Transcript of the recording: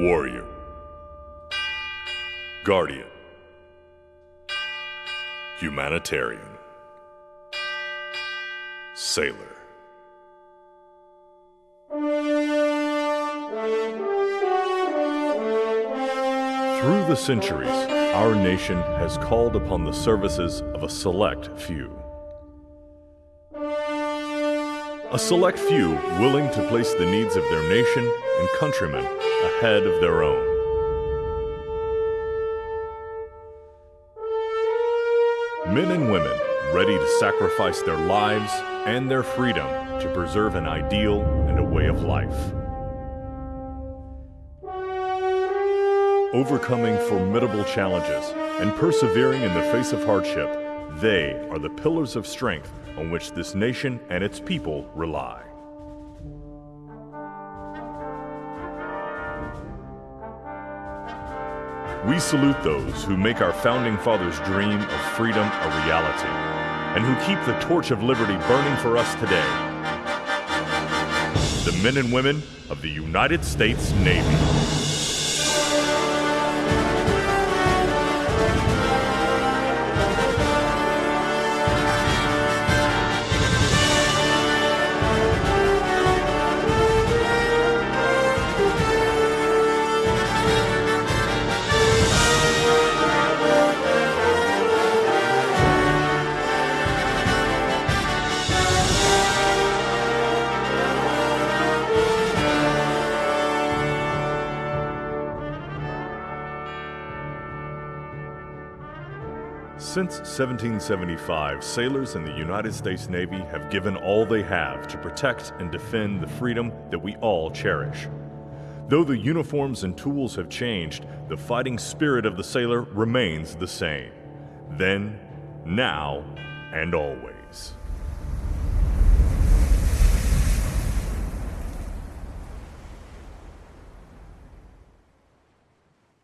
Warrior. Guardian. Humanitarian. Sailor. Through the centuries, our nation has called upon the services of a select few. A select few willing to place the needs of their nation and countrymen ahead of their own. Men and women ready to sacrifice their lives and their freedom to preserve an ideal and a way of life. Overcoming formidable challenges and persevering in the face of hardship, they are the pillars of strength on which this nation and its people rely. We salute those who make our founding fathers' dream of freedom a reality and who keep the torch of liberty burning for us today. The men and women of the United States Navy. Since 1775, sailors in the United States Navy have given all they have to protect and defend the freedom that we all cherish. Though the uniforms and tools have changed, the fighting spirit of the sailor remains the same. Then, now, and always.